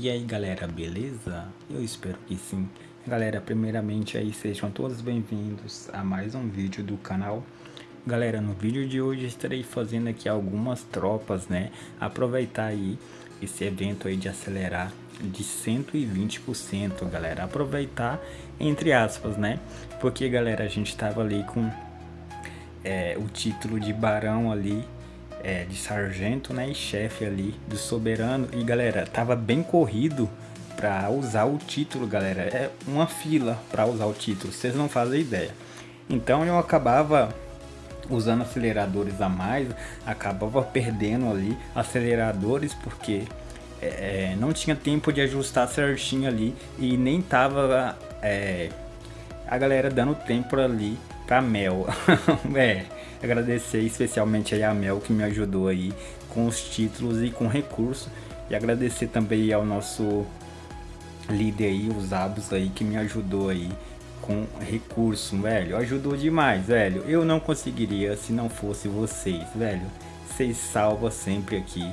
E aí galera, beleza? Eu espero que sim. Galera, primeiramente aí sejam todos bem-vindos a mais um vídeo do canal. Galera, no vídeo de hoje estarei fazendo aqui algumas tropas, né? Aproveitar aí esse evento aí de acelerar de 120%, galera. Aproveitar entre aspas, né? Porque galera, a gente tava ali com é, o título de barão ali é, de sargento, né, e chefe ali do soberano. E galera, tava bem corrido para usar o título, galera. É uma fila para usar o título, vocês não fazem ideia. Então eu acabava usando aceleradores a mais, acabava perdendo ali aceleradores porque é, é não tinha tempo de ajustar certinho ali e nem tava é, a galera dando tempo ali pra Mel. é, agradecer especialmente aí a Mel que me ajudou aí com os títulos e com recurso. E agradecer também ao nosso líder aí, os Abos aí, que me ajudou aí com recurso, velho. Ajudou demais, velho. Eu não conseguiria se não fosse vocês, velho. Vocês salvam sempre aqui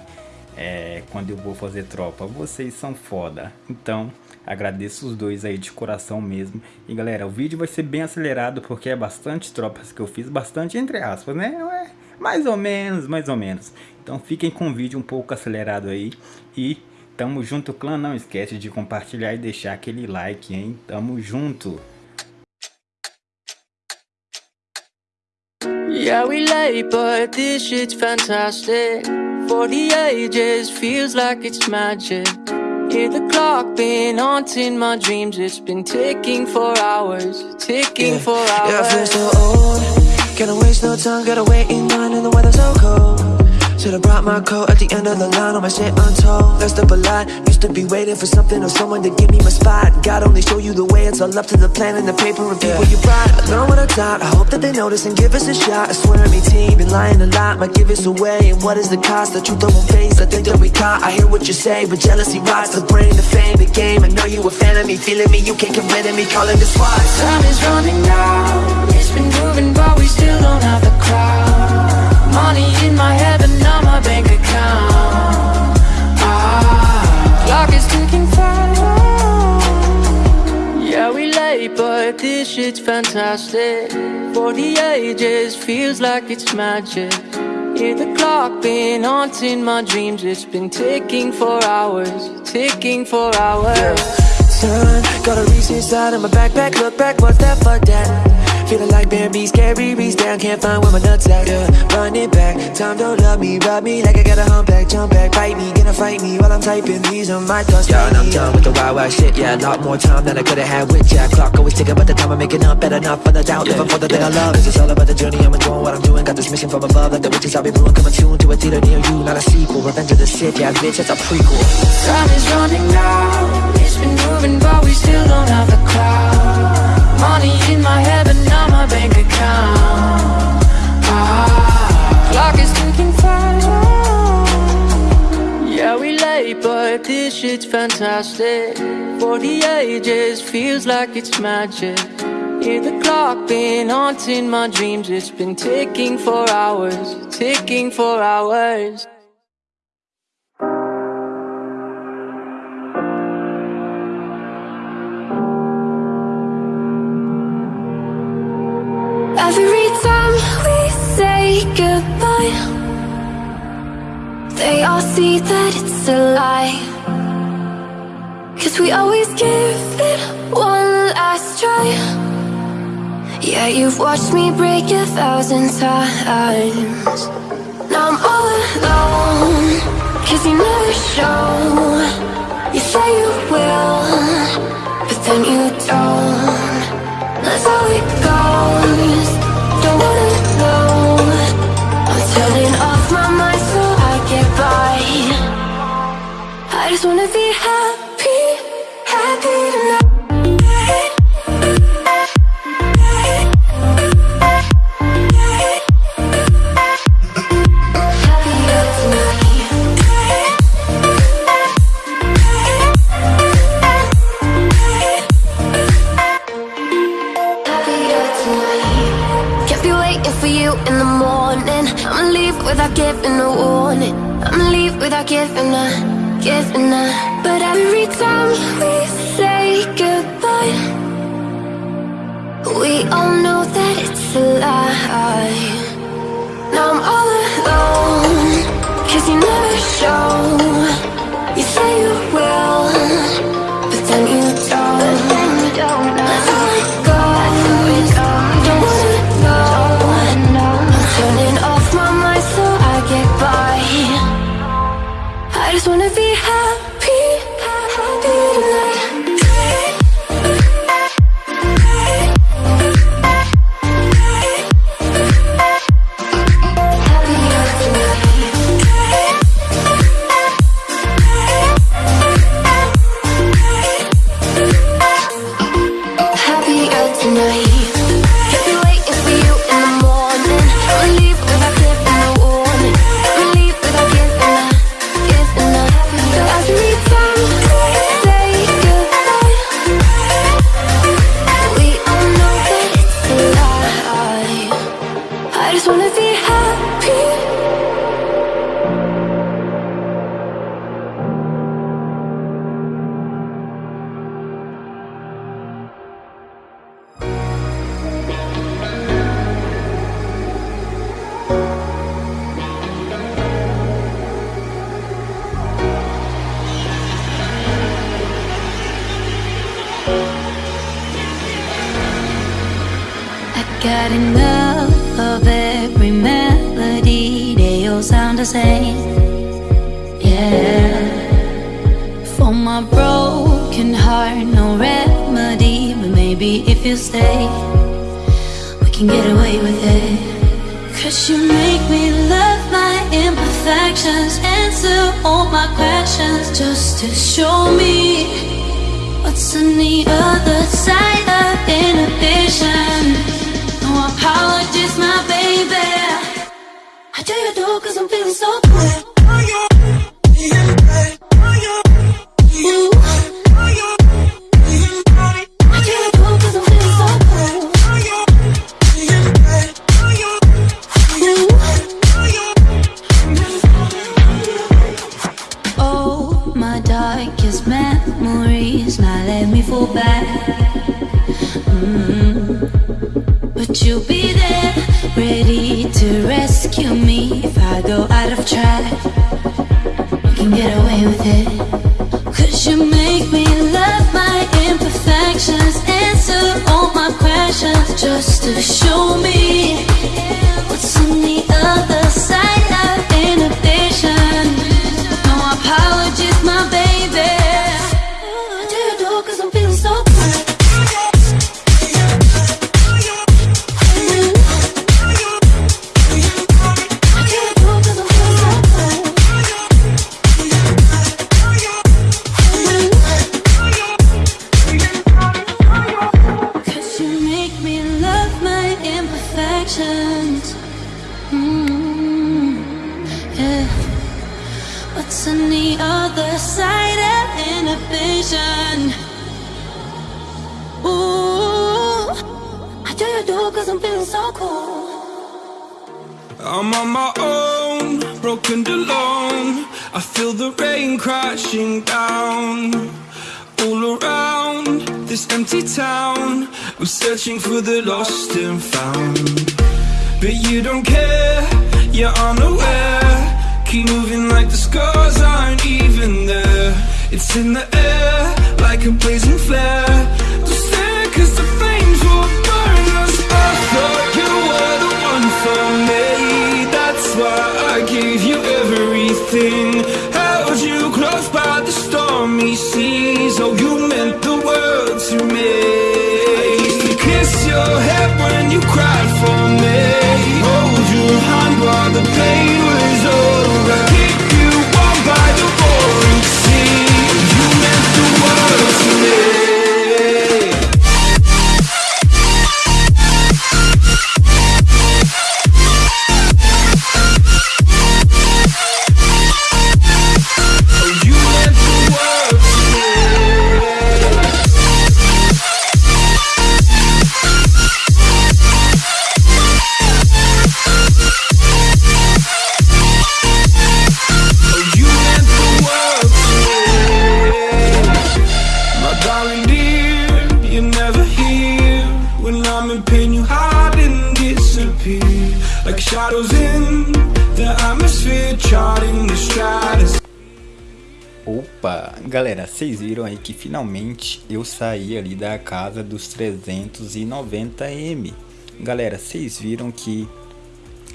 é, quando eu vou fazer tropa. Vocês são foda. Então, agradeço os dois aí de coração mesmo. E galera, o vídeo vai ser bem acelerado porque é bastante tropas que eu fiz, bastante entre aspas, né? É, mais ou menos, mais ou menos. Então fiquem com o vídeo um pouco acelerado aí. E tamo junto, clã. Não esquece de compartilhar e deixar aquele like, hein? Tamo junto. Yeah, we late, but this shit's fantastic. For the ages, feels like it's magic Hear the clock been haunting my dreams. It's been ticking for hours, ticking yeah. for hours Yeah, I feel so old. Can't waste no time, gotta wait in line and the weather's so cold Should've brought my coat at the end of the line All my shit untold Messed up a lot, used to be waiting for something or someone to give me my spot. God only show you the way, it's all up to the plan and the paper and people yeah. you brought. I know what I thought, I hope that they notice and give us a shot. I swear to me team, been lying a lot, might give us away. And what is the cost, the truth won't face, I think that we caught. I hear what you say, but jealousy rots. The brain, the fame, the game. I know you a fan of me, feeling me, you can't get rid of me, calling this SWAT Time is running out, it's been moving but we still don't have the crowd Money in my head but not my bank account. Ah, Clock is ticking fast. Yeah, we late, but this shit's fantastic. For the ages, feels like it's magic. Hear the clock been haunting my dreams. It's been ticking for hours, ticking for hours. Turn, got a reach inside of my backpack Look back, what's that, fuck that Feeling like Bambi, scary, reach down, can't find where my nuts at, yeah Running back, time don't love me, rub me like I got a humpback Jump back, bite me, gonna fight me while I'm typing these on my thoughts. Yeah, and I'm done with the wild, wild shit, yeah A lot more time than I could've had with Jack Clock always ticking, but the time I'm making up better not for the doubt, living for the thing I love It's just all about the journey, I'm enjoying what I'm doing. Got this mission from above, like the riches I'll be brewing. Coming soon to a theater near you, not a sequel. Revenge of the Sith, yeah, bitch, that's a prequel. Time is running out, it's been moving, but we still don't have the crowd Money in my head, but not my bank account. Ah, Clock is ticking fast. Yeah, we late, but this shit's fantastic. For the ages, feels like it's magic. Hear the clock been haunting my dreams. It's been ticking for hours, ticking for hours Every time we say goodbye They all see that it's a lie. Cause we always give it one last try. Yeah, you've watched me break a thousand times. Now I'm all alone Cause you never show Es una vida But every time we say goodbye We all know that it's a lie. Now I'm all alone Cause you never show. You say you will But then you don't. How it goes Don't wanna know. I'm turning off my mind so I get by. I just wanna be happy, same. Yeah. For my broken heart, no remedy, but maybe if you stay, we can get away with it. Cause you make me love my imperfections, answer all my questions just to show me What's on the other I'm feeling so. Ooh. Oh, my darkest memories now let me fall back. Mm. But you'll be there, ready to rescue me You can get away with it. Cause you make me love my imperfections, answer all my questions just to show me so cool. I'm on my own, broken alone. I feel the rain crashing down all around this empty town. I'm searching for the lost and found. But you don't care, you're unaware. Keep moving like the scars aren't even there. It's in the air, like a blazing flare. Don't stare, cause the galera, vocês viram aí que finalmente eu saí ali da casa dos 390M. Galera, vocês viram que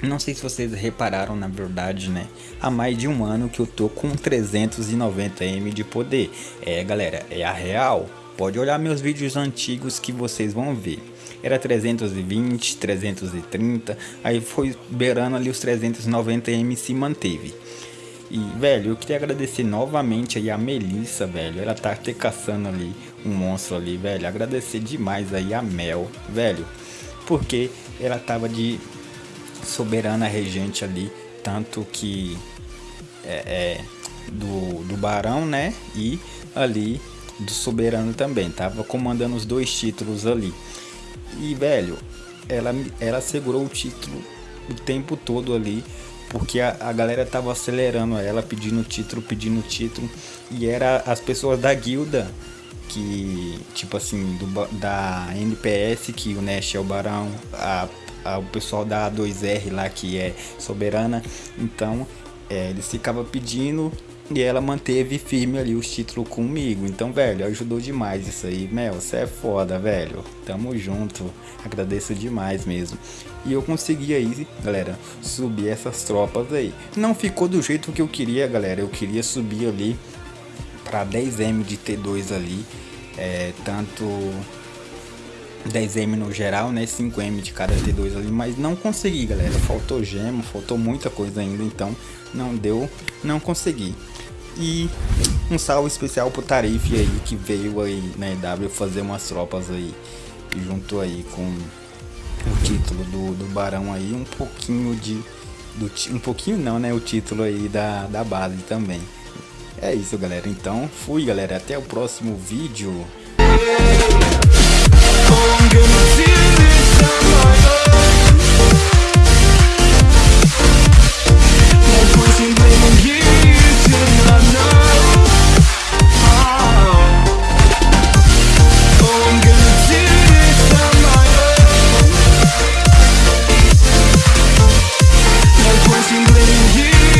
não sei se vocês repararam na verdade, né? Há mais de um ano que eu tô com 390M de poder. É, galera, é a real. Pode olhar meus vídeos antigos que vocês vão ver. Era 320, 330, aí foi beirando ali os 390M se manteve. E, velho, eu queria agradecer novamente aí a Melissa, velho. Ela tá até caçando ali um monstro ali, velho. Agradecer demais aí a Mel, velho. Porque ela tava de soberana regente ali, tanto que é, é, do, do barão, né? E ali do soberano também, tava comandando os dois títulos ali. E velho, ela, ela segurou o título o tempo todo ali, porque a, a galera tava acelerando ela, pedindo título, pedindo título, e era as pessoas da guilda que, tipo assim, do, da NPS, que o Nash é o barão, a o pessoal da A2R lá que é soberana. Então é, eles ficavam pedindo e ela manteve firme ali os títulos comigo. Então, velho, ajudou demais isso aí. Mel, você é foda, velho. Tamo junto. Agradeço demais mesmo. E eu consegui aí, galera, subir essas tropas aí. Não ficou do jeito que eu queria, galera. Eu queria subir ali para 10M de T2 ali. É, tanto 10M no geral, né? 5M de cada T2 ali, mas não consegui, galera. Faltou gema, faltou muita coisa ainda, então não deu, não consegui. E um salve especial pro Tarife aí, que veio aí na EW fazer umas tropas aí, junto aí com o título do, do Barão aí, um pouquinho de... Do, um pouquinho não, né? O título aí da, da base também. É isso, galera. Então, fui, galera. Até o próximo vídeo.